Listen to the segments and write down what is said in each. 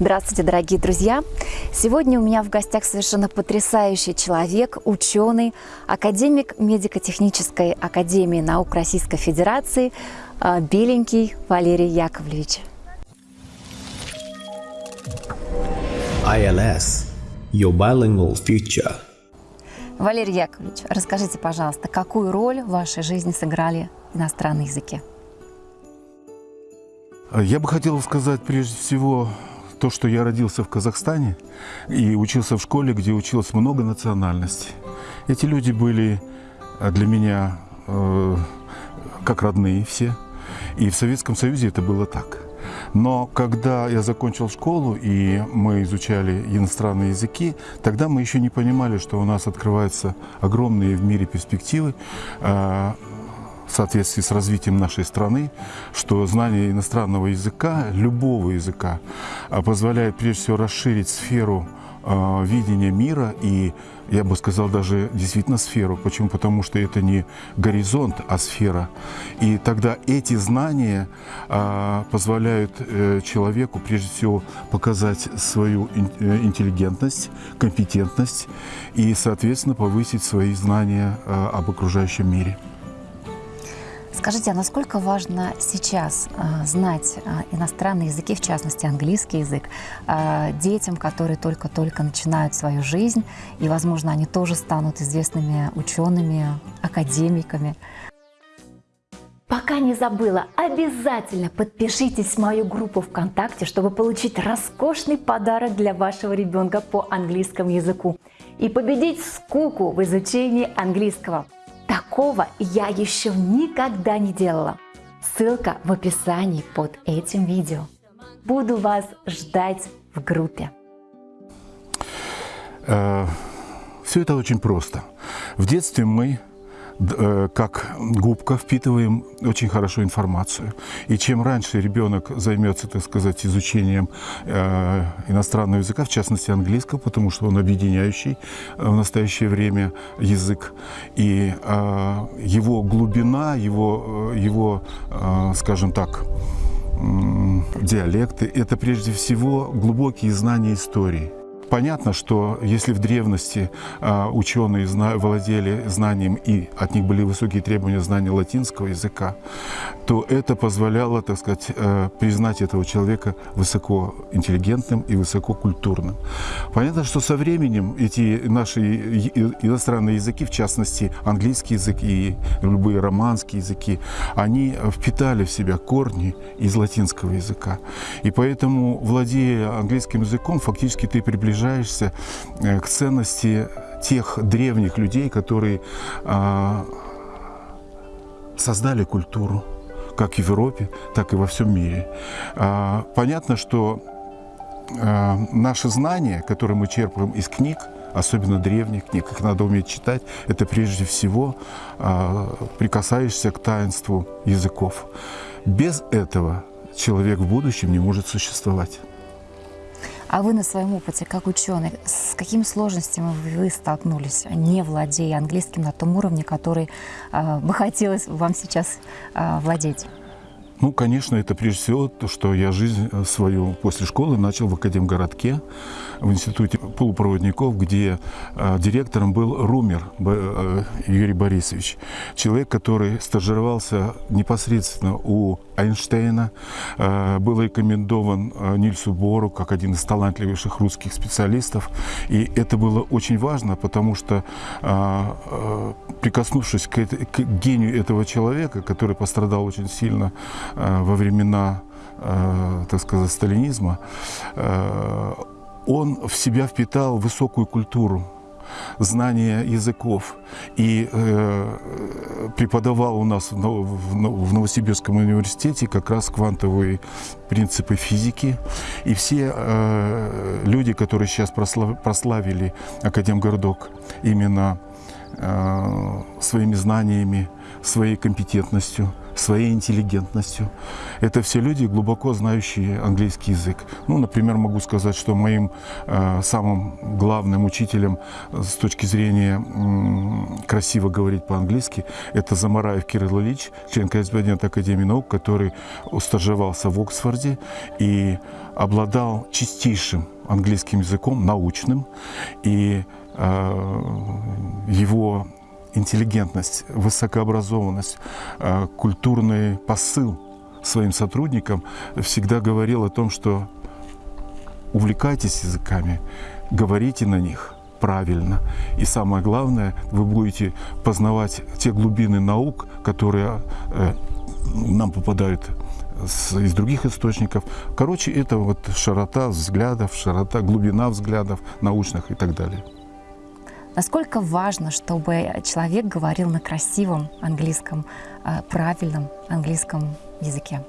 Здравствуйте, дорогие друзья! Сегодня у меня в гостях совершенно потрясающий человек, ученый, академик медико-технической академии наук Российской Федерации э, Беленький Валерий Яковлевич. ILS – Your Bilingual Future. Валерий Яковлевич, расскажите, пожалуйста, какую роль в вашей жизни сыграли иностранные языки? Я бы хотел сказать прежде всего то, что я родился в Казахстане и учился в школе, где училось много национальностей. Эти люди были для меня э, как родные все. И в Советском Союзе это было так. Но когда я закончил школу и мы изучали иностранные языки, тогда мы еще не понимали, что у нас открываются огромные в мире перспективы э, в соответствии с развитием нашей страны, что знание иностранного языка, любого языка, а, позволяет прежде всего расширить сферу а, видения мира и, я бы сказал, даже действительно сферу. Почему? Потому что это не горизонт, а сфера. И тогда эти знания а, позволяют э, человеку, прежде всего, показать свою э, интеллигентность, компетентность и, соответственно, повысить свои знания об окружающем мире. Скажите, а насколько важно сейчас э, знать э, иностранные языки, в частности английский язык, э, детям, которые только-только начинают свою жизнь, и, возможно, они тоже станут известными учеными, академиками? Пока не забыла, обязательно подпишитесь в мою группу ВКонтакте, чтобы получить роскошный подарок для вашего ребенка по английскому языку и победить скуку в изучении английского. Такого я еще никогда не делала. Ссылка в описании под этим видео. Буду вас ждать в группе. Э, Все это очень просто. В детстве мы как губка впитываем очень хорошо информацию. И чем раньше ребенок займется, так сказать, изучением э, иностранного языка, в частности английского, потому что он объединяющий в настоящее время язык, и э, его глубина, его, его скажем так, диалекты – это прежде всего глубокие знания истории. Понятно, что если в древности а, ученые владели знанием и от них были высокие требования знания латинского языка, то это позволяло, так сказать, э, признать этого человека высокоинтеллигентным и высококультурным. Понятно, что со временем эти наши иностранные языки, в частности английский язык и любые романские языки, они впитали в себя корни из латинского языка. И поэтому, владея английским языком, фактически ты приближаешься приближаешься э, к ценности тех древних людей, которые а, создали культуру, как в Европе, так и во всем мире. А, понятно, что а, наши знания, которые мы черпаем из книг, особенно древних книг, их надо уметь читать, это прежде всего прикасаешься к таинству языков. Без этого человек в будущем не может существовать. А вы на своем опыте, как ученый, с какими сложностями вы столкнулись, не владея английским на том уровне, который э, бы хотелось вам сейчас э, владеть? Ну, конечно, это прежде всего то, что я жизнь э, свою после школы начал в Академгородке, в Институте полупроводников, где э, директором был Румер э, Юрий Борисович. Человек, который стажировался непосредственно у Эйнштейна, э, был рекомендован э, Нильсу Бору как один из талантливейших русских специалистов. И это было очень важно, потому что, э, прикоснувшись к, к гению этого человека, который пострадал очень сильно во времена, э, так сказать, сталинизма, э, он в себя впитал высокую культуру, знание языков и э, преподавал у нас в, Новосибирском университете как раз квантовые принципы физики. И все э, люди, которые сейчас прослав, прославили Академгородок именно э, своими знаниями, своей компетентностью, своей интеллигентностью. Это все люди, глубоко знающие английский язык. Ну, например, могу сказать, что моим э, самым главным учителем э, с точки зрения э, красиво говорить по-английски, это Замараев Кирилл Ильич, член корреспондент Академии наук, который устаживался в Оксфорде и обладал чистейшим английским языком, научным, и э, его интеллигентность, высокообразованность, э, культурный посыл своим сотрудникам всегда говорил о том, что увлекайтесь языками, говорите на них правильно. И самое главное, вы будете познавать те глубины наук, которые э, нам попадают из других источников. Короче, это вот широта взглядов, широта, глубина взглядов научных и так далее. Насколько важно, чтобы человек говорил на красивом английском, э, правильном английском языке?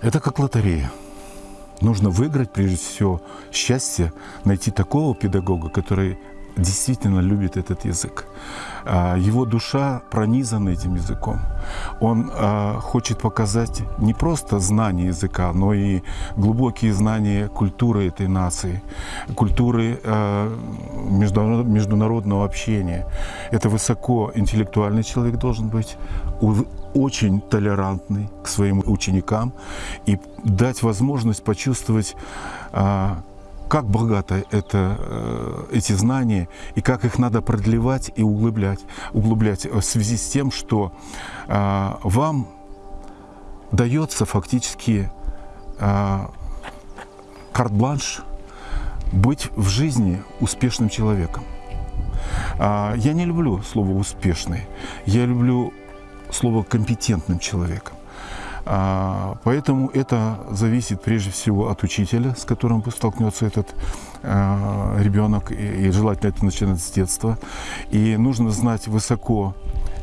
Это как лотерея. Нужно выиграть, прежде всего, счастье, найти такого педагога, который действительно любит этот язык. А, его душа пронизана этим языком. Он а, хочет показать не просто знание языка, но и глубокие знания культуры этой нации, культуры а, международного общения. Это высокоинтеллектуальный человек должен быть, очень толерантный к своим ученикам и дать возможность почувствовать как богато это, э, эти знания и как их надо продлевать и углублять, углублять в связи с тем, что э, вам дается фактически э, карт-бланш быть в жизни успешным человеком. Я не люблю слово «успешный», я люблю слово «компетентным человеком». А, поэтому это зависит прежде всего от учителя, с которым столкнется этот а, ребенок, и желательно это начинать с детства. И нужно знать высоко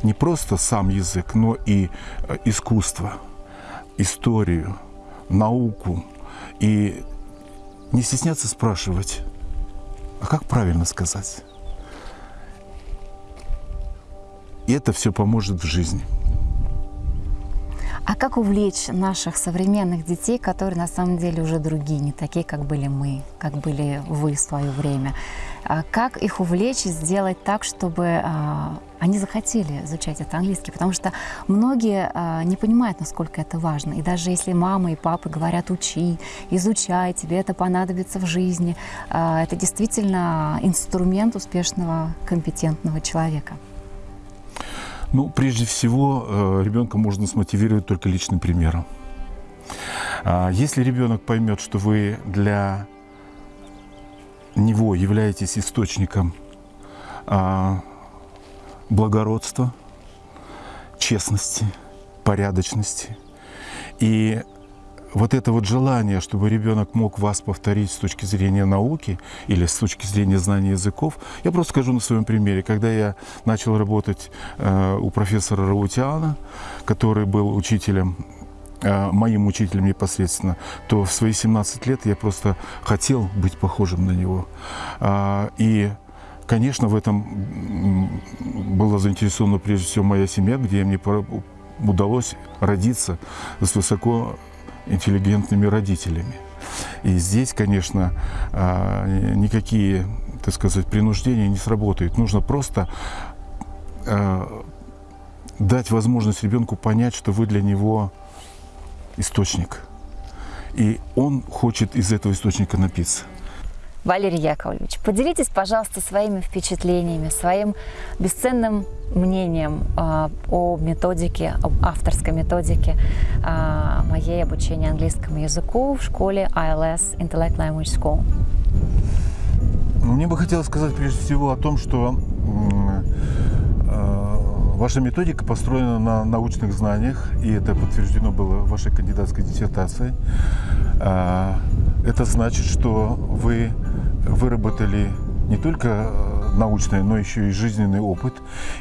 не просто сам язык, но и а, искусство, историю, науку. И не стесняться спрашивать, а как правильно сказать? И это все поможет в жизни. А как увлечь наших современных детей, которые на самом деле уже другие, не такие, как были мы, как были вы в свое время? А как их увлечь и сделать так, чтобы а, они захотели изучать это английский? Потому что многие а, не понимают, насколько это важно. И даже если мама и папа говорят «учи», «изучай», тебе это понадобится в жизни, это действительно инструмент успешного, компетентного человека. Ну, прежде всего, э, ребенка можно смотивировать только личным примером. А, если ребенок поймет, что вы для него являетесь источником а, благородства, честности, порядочности, и вот это вот желание, чтобы ребенок мог вас повторить с точки зрения науки или с точки зрения знания языков, я просто скажу на своем примере. Когда я начал работать э, у профессора Раутиана, который был учителем э, моим учителем непосредственно, то в свои 17 лет я просто хотел быть похожим на него. А, и Конечно, в этом была заинтересована прежде всего моя семья, где мне удалось родиться с высоко интеллигентными родителями. И здесь, конечно, а, никакие, так сказать, принуждения не сработают. Нужно просто а, дать возможность ребенку понять, что вы для него источник. И он хочет из этого источника напиться. Валерий Яковлевич, поделитесь, пожалуйста, своими впечатлениями, своим бесценным мнением э, о методике, об авторской методике э, моей обучения английскому языку в школе ILS Intellect Language School. Мне бы хотелось сказать прежде всего о том, что э, ваша методика построена на научных знаниях, и это подтверждено было вашей кандидатской диссертацией. Это значит, что вы выработали не только э, научный, но еще и жизненный опыт.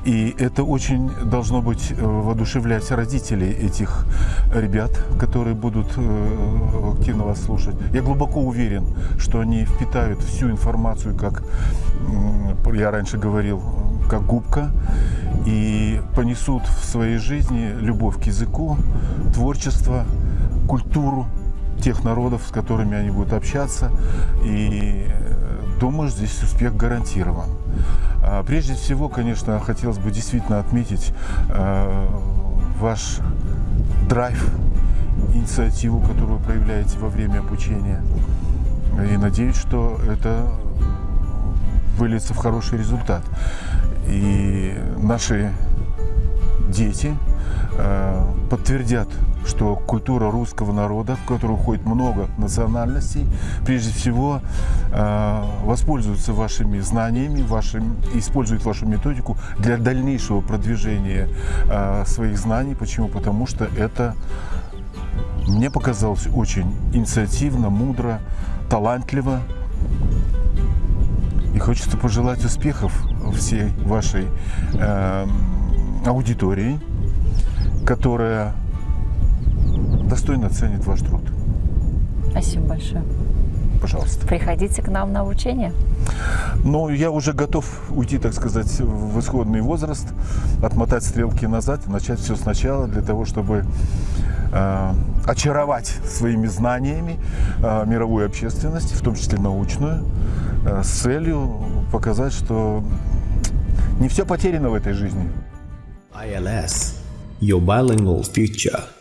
И это очень должно быть э, воодушевлять родителей этих ребят, которые будут э, активно вас слушать. Я глубоко уверен, что они впитают всю информацию, как я раньше говорил, как губка, и понесут в своей жизни любовь к языку, творчество, культуру, тех народов, с которыми они будут общаться. И э, думаю, здесь успех гарантирован. А прежде всего, конечно, хотелось бы действительно отметить э, ваш драйв инициативу, которую вы проявляете во время обучения. И надеюсь, что это выльется в хороший результат. И наши дети э, подтвердят, что культура русского народа, в которую входит много национальностей, прежде всего э, воспользуются вашими знаниями, вашим, используют вашу методику для дальнейшего продвижения э, своих знаний. Почему? Потому что это мне показалось очень инициативно, мудро, талантливо. И хочется пожелать успехов всей вашей э, аудитории, которая достойно ценит ваш труд. Спасибо большое. Пожалуйста. Приходите к нам на обучение. Но я уже готов уйти, так сказать, в исходный возраст, отмотать стрелки назад и начать все сначала для того, чтобы э, очаровать своими знаниями э, мировую общественность, в том числе научную, э, с целью показать, что не все потеряно в этой жизни. ILS, your bilingual future.